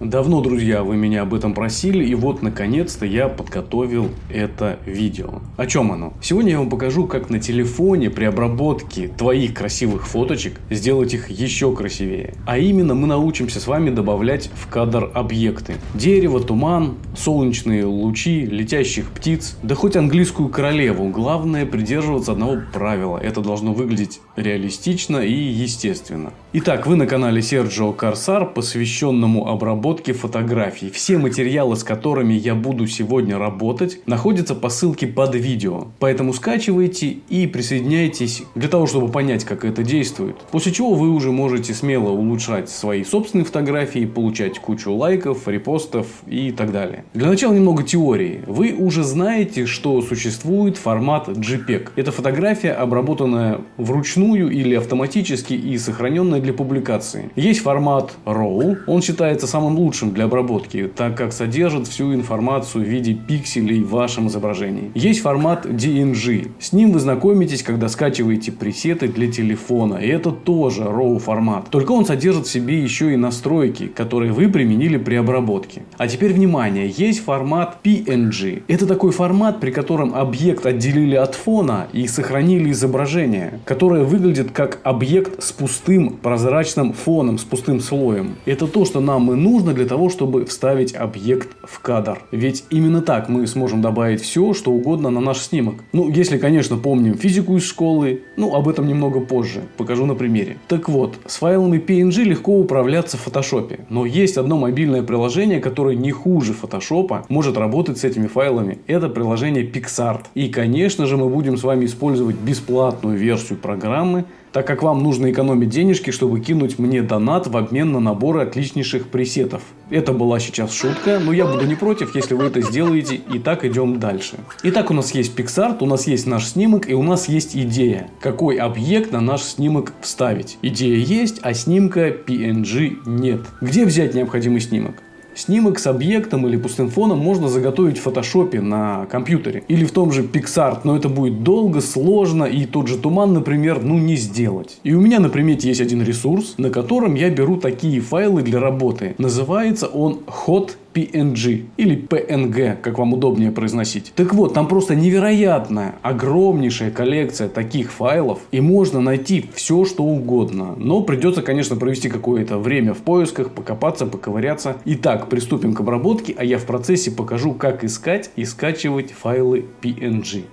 Давно, друзья, вы меня об этом просили, и вот наконец-то я подготовил это видео. О чем оно? Сегодня я вам покажу, как на телефоне при обработке твоих красивых фоточек сделать их еще красивее. А именно мы научимся с вами добавлять в кадр объекты. Дерево, туман, солнечные лучи, летящих птиц, да хоть английскую королеву. Главное придерживаться одного правила. Это должно выглядеть реалистично и естественно. Итак, вы на канале Серджио Корсар, посвященному обработке фотографий. Все материалы, с которыми я буду сегодня работать, находятся по ссылке под видео. Поэтому скачивайте и присоединяйтесь для того, чтобы понять, как это действует. После чего вы уже можете смело улучшать свои собственные фотографии, получать кучу лайков, репостов и так далее. Для начала немного теории. Вы уже знаете, что существует формат JPEG. Это фотография, обработанная вручную или автоматически и сохраненная для публикации. Есть формат RAW, он считается самым лучшим для обработки, так как содержит всю информацию в виде пикселей в вашем изображении. Есть формат DNG, с ним вы знакомитесь, когда скачиваете пресеты для телефона, и это тоже RAW формат, только он содержит в себе еще и настройки, которые вы применили при обработке. А теперь внимание, есть формат PNG. Это такой формат, при котором объект отделили от фона и сохранили изображение, которое выглядит как объект с пустым прозрачным фоном с пустым слоем. Это то, что нам и нужно для того, чтобы вставить объект в кадр. Ведь именно так мы сможем добавить все, что угодно на наш снимок. Ну, если, конечно, помним физику из школы, ну, об этом немного позже, покажу на примере. Так вот, с файлами PNG легко управляться в фотошопе, но есть одно мобильное приложение, которое не хуже фотошопа, может работать с этими файлами. Это приложение PixArt. И, конечно же, мы будем с вами использовать бесплатную версию программы, так как вам нужно экономить денежки, чтобы кинуть мне донат в обмен на наборы отличнейших пресетов. Это была сейчас шутка, но я буду не против, если вы это сделаете. И так идем дальше. Итак, у нас есть PixArt, у нас есть наш снимок и у нас есть идея, какой объект на наш снимок вставить. Идея есть, а снимка PNG нет. Где взять необходимый снимок? Снимок с объектом или пустым фоном можно заготовить в фотошопе на компьютере. Или в том же PixArt, но это будет долго, сложно и тот же туман, например, ну не сделать. И у меня на примете есть один ресурс, на котором я беру такие файлы для работы. Называется он Hot PNG или PNG, как вам удобнее произносить. Так вот, там просто невероятная, огромнейшая коллекция таких файлов, и можно найти все, что угодно. Но придется, конечно, провести какое-то время в поисках, покопаться, поковыряться. Итак, приступим к обработке, а я в процессе покажу, как искать и скачивать файлы PNG.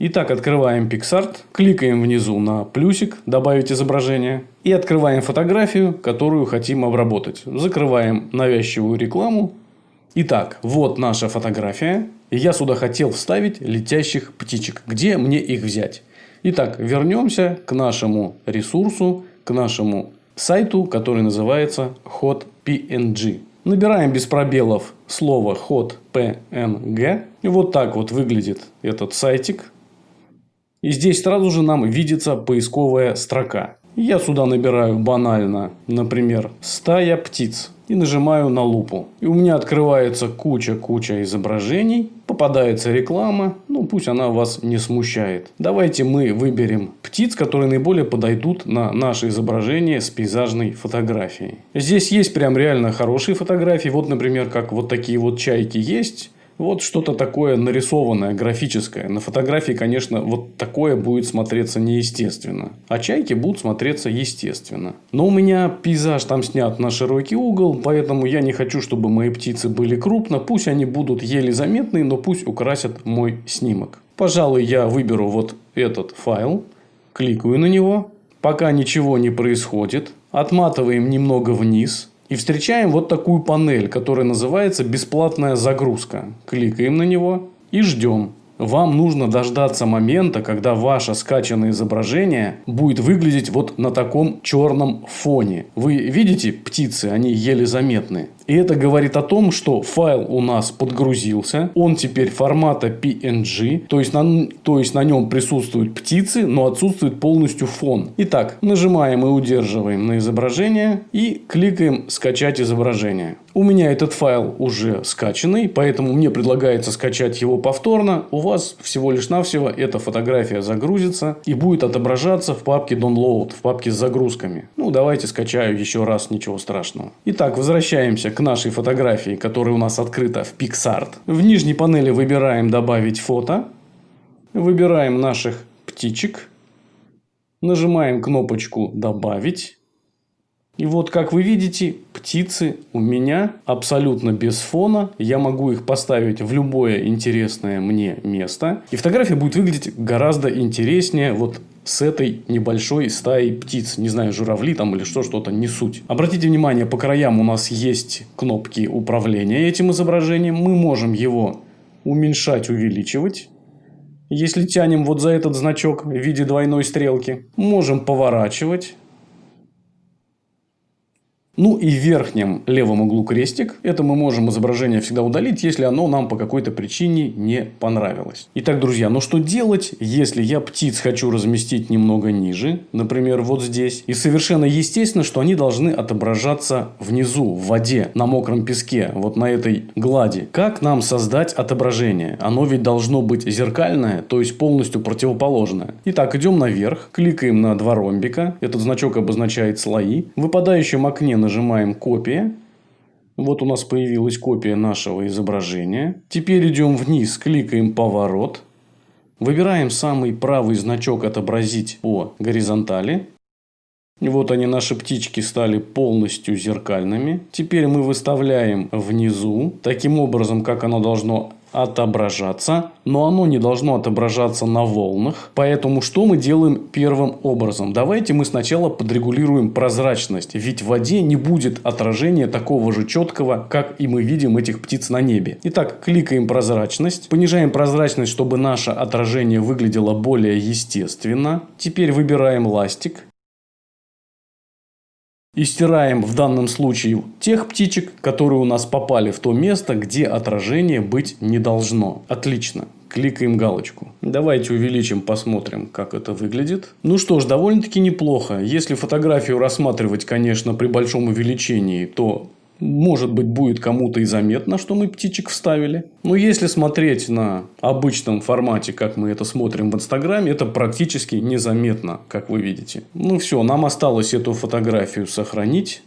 Итак, открываем PixArt, кликаем внизу на плюсик «Добавить изображение» и открываем фотографию, которую хотим обработать. Закрываем навязчивую рекламу. Итак, вот наша фотография. Я сюда хотел вставить летящих птичек. Где мне их взять? Итак, вернемся к нашему ресурсу, к нашему сайту, который называется HotPNG. Набираем без пробелов слово HotPNG. И вот так вот выглядит этот сайтик. И здесь сразу же нам видится поисковая строка. Я сюда набираю банально, например, стая птиц. И нажимаю на лупу. И у меня открывается куча-куча изображений. Попадается реклама. Ну, пусть она вас не смущает. Давайте мы выберем птиц, которые наиболее подойдут на наше изображение с пейзажной фотографией. Здесь есть прям реально хорошие фотографии. Вот, например, как вот такие вот чайки есть. Вот что-то такое нарисованное, графическое. На фотографии, конечно, вот такое будет смотреться неестественно. А чайки будут смотреться естественно. Но у меня пейзаж там снят на широкий угол, поэтому я не хочу, чтобы мои птицы были крупно. Пусть они будут еле заметны, но пусть украсят мой снимок. Пожалуй, я выберу вот этот файл, кликаю на него. Пока ничего не происходит, отматываем немного вниз, и встречаем вот такую панель, которая называется «Бесплатная загрузка». Кликаем на него и ждем. Вам нужно дождаться момента, когда ваше скачанное изображение будет выглядеть вот на таком черном фоне. Вы видите птицы, они еле заметны. И это говорит о том, что файл у нас подгрузился. Он теперь формата PNG. То есть, на, то есть на нем присутствуют птицы, но отсутствует полностью фон. Итак, нажимаем и удерживаем на изображение. И кликаем «Скачать изображение». У меня этот файл уже скачанный, поэтому мне предлагается скачать его повторно. У вас всего лишь навсего эта фотография загрузится и будет отображаться в папке Download, в папке с загрузками. Ну, давайте скачаю еще раз, ничего страшного. Итак, возвращаемся к нашей фотографии, которая у нас открыта в PixArt. В нижней панели выбираем «Добавить фото». Выбираем наших птичек. Нажимаем кнопочку «Добавить». И вот, как вы видите, птицы у меня абсолютно без фона. Я могу их поставить в любое интересное мне место. И фотография будет выглядеть гораздо интереснее вот с этой небольшой стаей птиц. Не знаю, журавли там или что, что-то, не суть. Обратите внимание, по краям у нас есть кнопки управления этим изображением. Мы можем его уменьшать, увеличивать. Если тянем вот за этот значок в виде двойной стрелки, можем поворачивать. Ну и в верхнем левом углу крестик. Это мы можем изображение всегда удалить, если оно нам по какой-то причине не понравилось. Итак, друзья, ну что делать, если я птиц хочу разместить немного ниже, например, вот здесь. И совершенно естественно, что они должны отображаться внизу, в воде, на мокром песке, вот на этой глади. Как нам создать отображение? Оно ведь должно быть зеркальное, то есть полностью противоположное. Итак, идем наверх, кликаем на два ромбика. Этот значок обозначает слои. В выпадающем окне нажимаем «Копия». Вот у нас появилась копия нашего изображения. Теперь идем вниз, кликаем «Поворот». Выбираем самый правый значок «Отобразить по горизонтали». Вот они, наши птички, стали полностью зеркальными. Теперь мы выставляем внизу, таким образом, как оно должно отображаться, но оно не должно отображаться на волнах. Поэтому что мы делаем первым образом? Давайте мы сначала подрегулируем прозрачность, ведь в воде не будет отражения такого же четкого, как и мы видим этих птиц на небе. Итак, кликаем прозрачность, понижаем прозрачность, чтобы наше отражение выглядело более естественно. Теперь выбираем ластик, и стираем в данном случае тех птичек, которые у нас попали в то место, где отражение быть не должно. Отлично. Кликаем галочку. Давайте увеличим, посмотрим, как это выглядит. Ну что ж, довольно-таки неплохо. Если фотографию рассматривать, конечно, при большом увеличении, то может быть, будет кому-то и заметно, что мы птичек вставили. Но если смотреть на обычном формате, как мы это смотрим в Инстаграме, это практически незаметно, как вы видите. Ну все, нам осталось эту фотографию сохранить.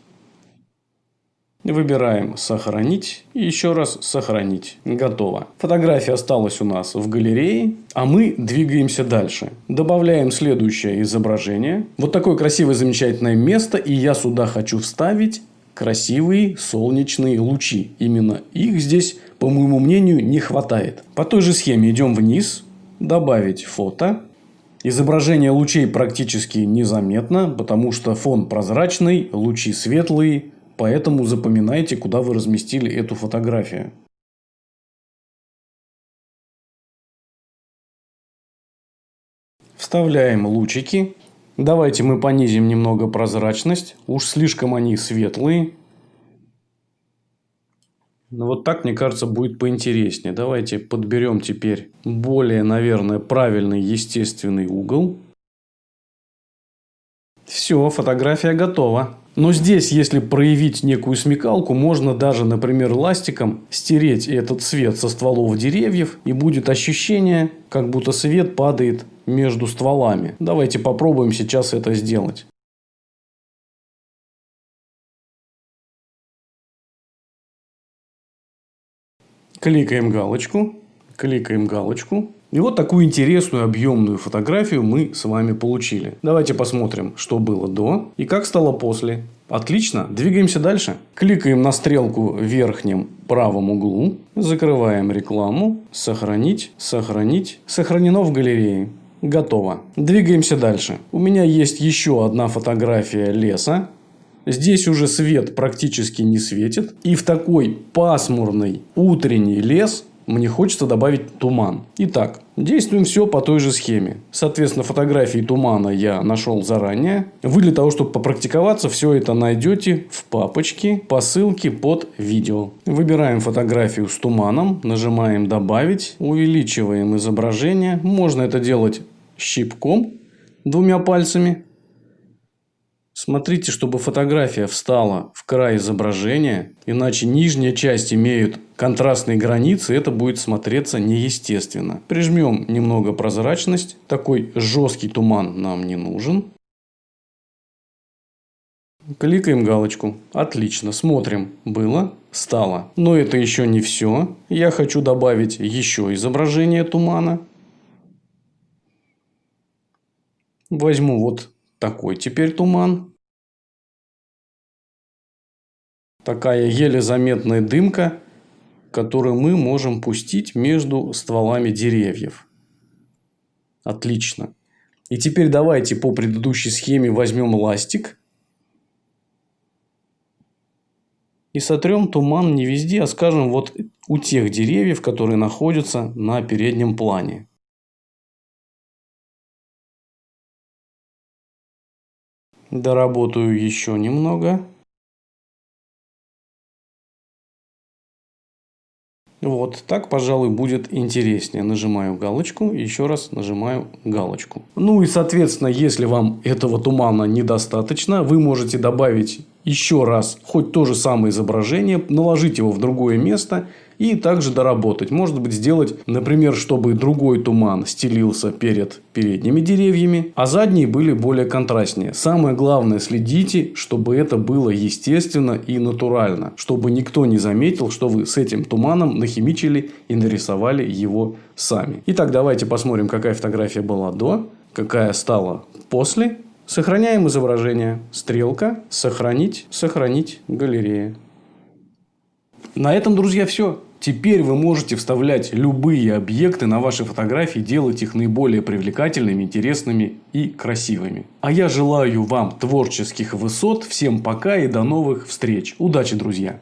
Выбираем «Сохранить» и еще раз «Сохранить». Готово. Фотография осталась у нас в галерее, а мы двигаемся дальше. Добавляем следующее изображение. Вот такое красивое замечательное место, и я сюда хочу вставить красивые солнечные лучи. Именно их здесь, по моему мнению, не хватает. По той же схеме идем вниз, добавить фото. Изображение лучей практически незаметно, потому что фон прозрачный, лучи светлые, поэтому запоминайте, куда вы разместили эту фотографию. Вставляем лучики Давайте мы понизим немного прозрачность. Уж слишком они светлые. Ну, вот так, мне кажется, будет поинтереснее. Давайте подберем теперь более, наверное, правильный естественный угол. Все, фотография готова. Но здесь, если проявить некую смекалку, можно даже, например, ластиком стереть этот свет со стволов деревьев, и будет ощущение, как будто свет падает между стволами. Давайте попробуем сейчас это сделать. Кликаем галочку, кликаем галочку. И вот такую интересную объемную фотографию мы с вами получили. Давайте посмотрим, что было до и как стало после. Отлично, двигаемся дальше. Кликаем на стрелку в верхнем правом углу, закрываем рекламу, сохранить, сохранить, сохранено в галерее. Готово. Двигаемся дальше. У меня есть еще одна фотография леса. Здесь уже свет практически не светит. И в такой пасмурный утренний лес мне хочется добавить туман. Итак, действуем все по той же схеме. Соответственно, фотографии тумана я нашел заранее. Вы для того, чтобы попрактиковаться, все это найдете в папочке по ссылке под видео. Выбираем фотографию с туманом, нажимаем «Добавить», увеличиваем изображение. Можно это делать щипком двумя пальцами. Смотрите, чтобы фотография встала в край изображения, иначе нижняя часть имеет контрастные границы, это будет смотреться неестественно. Прижмем немного прозрачность, такой жесткий туман нам не нужен. Кликаем галочку. Отлично, смотрим. Было, стало. Но это еще не все. Я хочу добавить еще изображение тумана. Возьму вот такой теперь туман. Такая еле заметная дымка, которую мы можем пустить между стволами деревьев. Отлично. И теперь давайте по предыдущей схеме возьмем ластик. И сотрем туман не везде, а скажем вот у тех деревьев, которые находятся на переднем плане. Доработаю еще немного. Вот, так, пожалуй, будет интереснее. Нажимаю галочку, еще раз нажимаю галочку. Ну и, соответственно, если вам этого тумана недостаточно, вы можете добавить еще раз хоть то же самое изображение, наложить его в другое место и также доработать. Может быть сделать, например, чтобы другой туман стелился перед передними деревьями, а задние были более контрастнее. Самое главное следите, чтобы это было естественно и натурально, чтобы никто не заметил, что вы с этим туманом нахимичили и нарисовали его сами. Итак, давайте посмотрим, какая фотография была до, какая стала после. Сохраняем изображение. Стрелка. Сохранить. Сохранить. Галерея. На этом, друзья, все. Теперь вы можете вставлять любые объекты на ваши фотографии, делать их наиболее привлекательными, интересными и красивыми. А я желаю вам творческих высот. Всем пока и до новых встреч. Удачи, друзья!